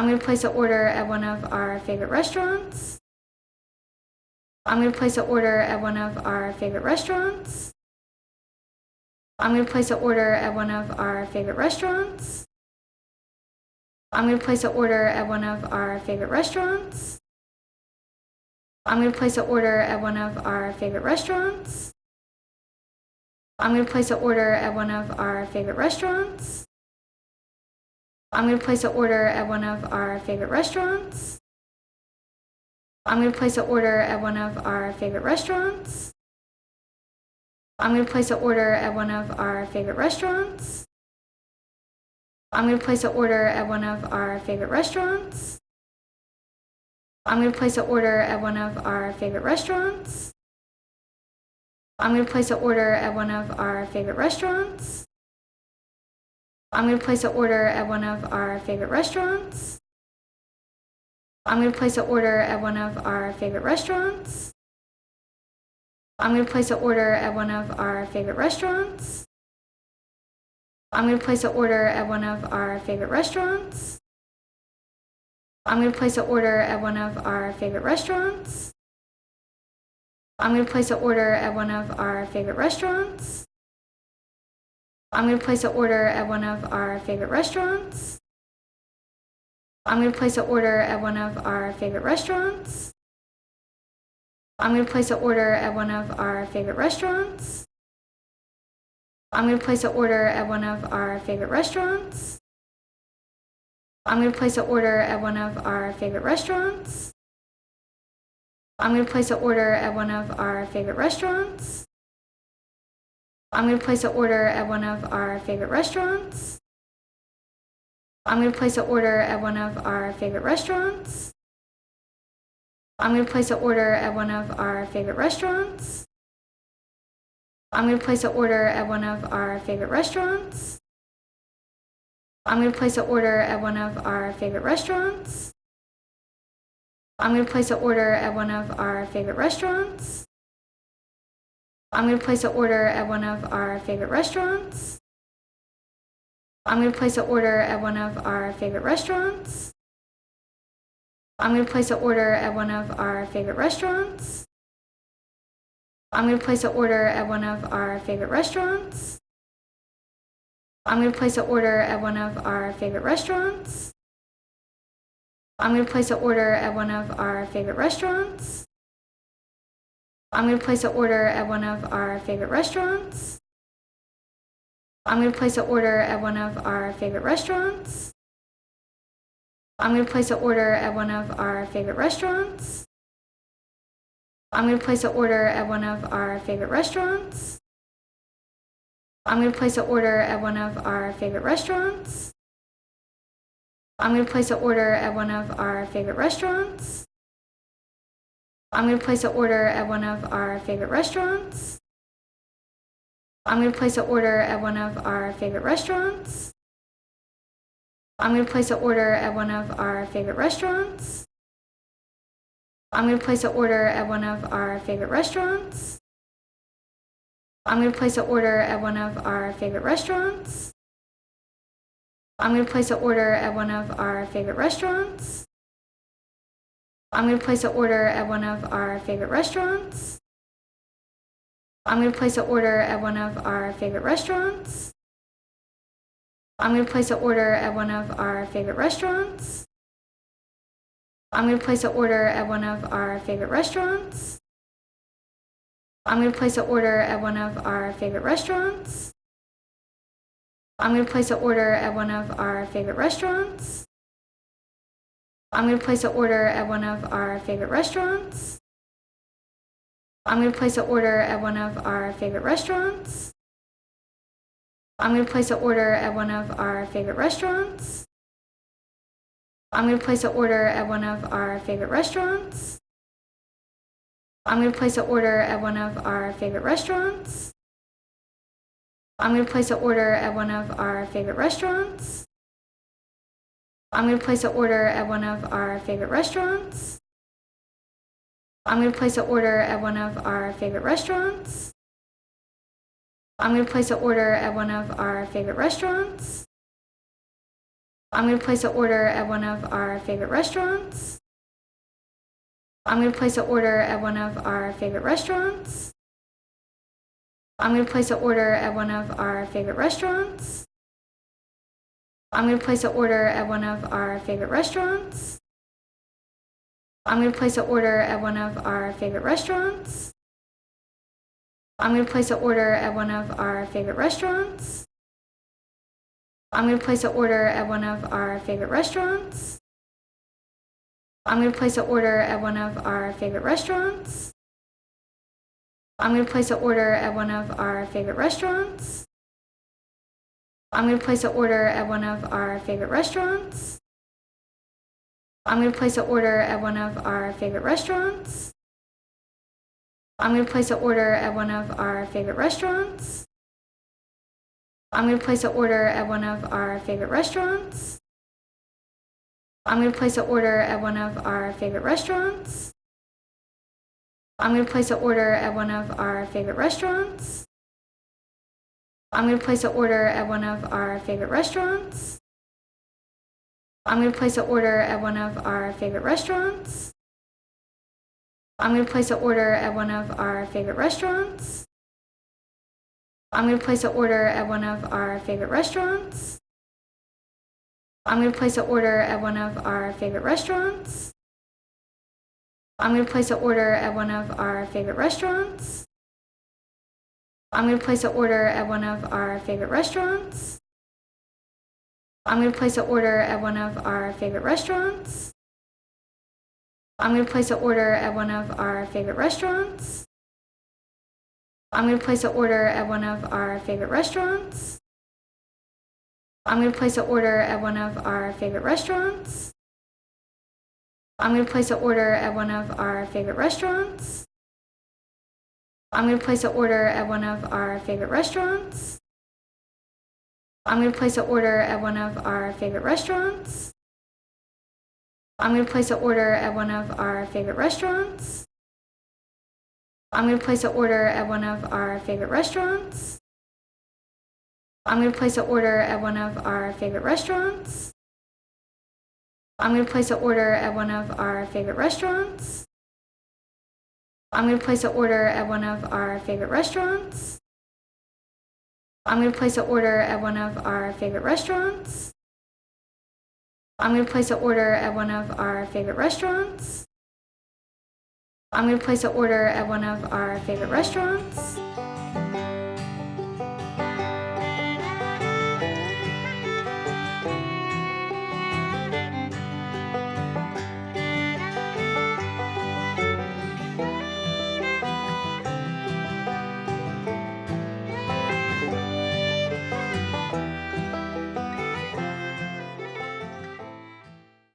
I'm going to place an order at one of our favorite restaurants. I'm going to place an order at one of our favorite restaurants. I'm going to place an order at one of our favorite restaurants. I'm going to place an order at one of our favorite restaurants. I'm going to place an order at one of our favorite restaurants. I'm going to place an order at one of our favorite restaurants. I'm going to place an order at one of our favorite restaurants. I'm going to place an order at one of our favorite restaurants. I'm going to place an order at one of our favorite restaurants. I'm going to place an order at one of our favorite restaurants. I'm going to place an order at one of our favorite restaurants. I'm going to place an order at one of our favorite restaurants. I'm going to place an order at one of our favorite restaurants. I'm going to place an order at one of our favorite restaurants. I'm going to place an order at one of our favorite restaurants. I'm going to place an order at one of our favorite restaurants. I'm going to place an order at one of our favorite restaurants. I'm going to place an order at one of our favorite restaurants. I'm going to place an order at one of our favorite restaurants. I'm going to place an order at one of our favorite restaurants. I'm going to place an order at one of our favorite restaurants. I'm going to place an order at one of our favorite restaurants. I'm going to place an order at one of our favorite restaurants. I'm going to place an order at one of our favorite restaurants. I'm going to place an order at one of our favorite restaurants. I'm going to place an order at one of our favorite restaurants. I'm going to place an order at one of our favorite restaurants. I'm going to place an order at one of our favorite restaurants. I'm going to place an order at one of our favorite restaurants. I'm going to place an order at one of our favorite restaurants. I'm going to place an order at one of our favorite restaurants. I'm going to place an order at one of our favorite restaurants. I'm going to place an order at one of our favorite restaurants. I'm going to place an order at one of our favorite restaurants. I'm going to place an order at one of our favorite restaurants. I'm going to place an order at one of our favorite restaurants. I'm going to place an order at one of our favorite restaurants. I'm going to place an order at one of our favorite restaurants. I'm going to place an order at one of our favorite restaurants. I'm going to place an order at one of our favorite restaurants. I'm going to place an order at one of our favorite restaurants. I'm going to place an order at one of our favorite restaurants. I'm going to place an order at one of our favorite restaurants. I'm going to place an order at one of our favorite restaurants. I'm going to place an order at one of our favorite restaurants. I'm going to place an order at one of our favorite restaurants. I'm going to place an order at one of our favorite restaurants. I'm going to place an order at one of our favorite restaurants. I'm going to place an order at one of our favorite restaurants. I'm going to place an order at one of our favorite restaurants. I'm going to place an order at one of our favorite restaurants. I'm going to place an order at one of our favorite restaurants. I'm going to place an order at one of our favorite restaurants. I'm going to place an order at one of our favorite restaurants. I'm going to place an order at one of our favorite restaurants. I'm going to place an order at one of our favorite restaurants. I'm going to place an order at one of our favorite restaurants. I'm going to place an order at one of our favorite restaurants. I'm going to place an order at one of our favorite restaurants. I'm going to place an order at one of our favorite restaurants. I'm going to place an order at one of our favorite restaurants. I'm going to place an order at one of our favorite restaurants. I'm going to place an order at one of our favorite restaurants. I'm going to place an order at one of our favorite restaurants. I'm going to place an order at one of our favorite restaurants. I'm going to place an order at one of our favorite restaurants. I'm going to place an order at one of our favorite restaurants. I'm going to place an order at one of our favorite restaurants. I'm going to place an order at one of our favorite restaurants. I'm going to place an order at one of our favorite restaurants. I'm going to place an order at one of our favorite restaurants. I'm going to place an order at one of our favorite restaurants. I'm going to place an order at one of our favorite restaurants. I'm going to place an order at one of our favorite restaurants. I'm going to place an order at one of our favorite restaurants. I'm going to place an order at one of our favorite restaurants. I'm going to place an order at one of our favorite restaurants. I'm going to place an order at one of our favorite restaurants. I'm going to place an order at one of our favorite restaurants. I'm going to place an order at one of our favorite restaurants. I'm going to place an order at one of our favorite restaurants. I'm going to place an order at one of our favorite restaurants. I'm going to place an order at one of our favorite restaurants. I'm going to place an order at one of our favorite restaurants. I'm going to place an order at one of our favorite restaurants. I'm going to place an order at one of our favorite restaurants. I'm going to place an order at one of our favorite restaurants. I'm going to place an order at one of our favorite restaurants. I'm going to place an order at one of our favorite restaurants. I'm going to place an order at one of our favorite restaurants. I'm going to place an order at one of our favorite restaurants. I'm going to place an order at one of our favorite restaurants. I'm going to place an order at one of our favorite restaurants. I'm going to place an order at one of our favorite restaurants. I'm going to place an order at one of our favorite restaurants. I'm going to place an order at one of our favorite restaurants. I'm going to place an order at one of our favorite restaurants. I'm going to place an order at one of our favorite restaurants. I'm going to place an order at one of our favorite restaurants. I'm going to place an order at one of our favorite restaurants.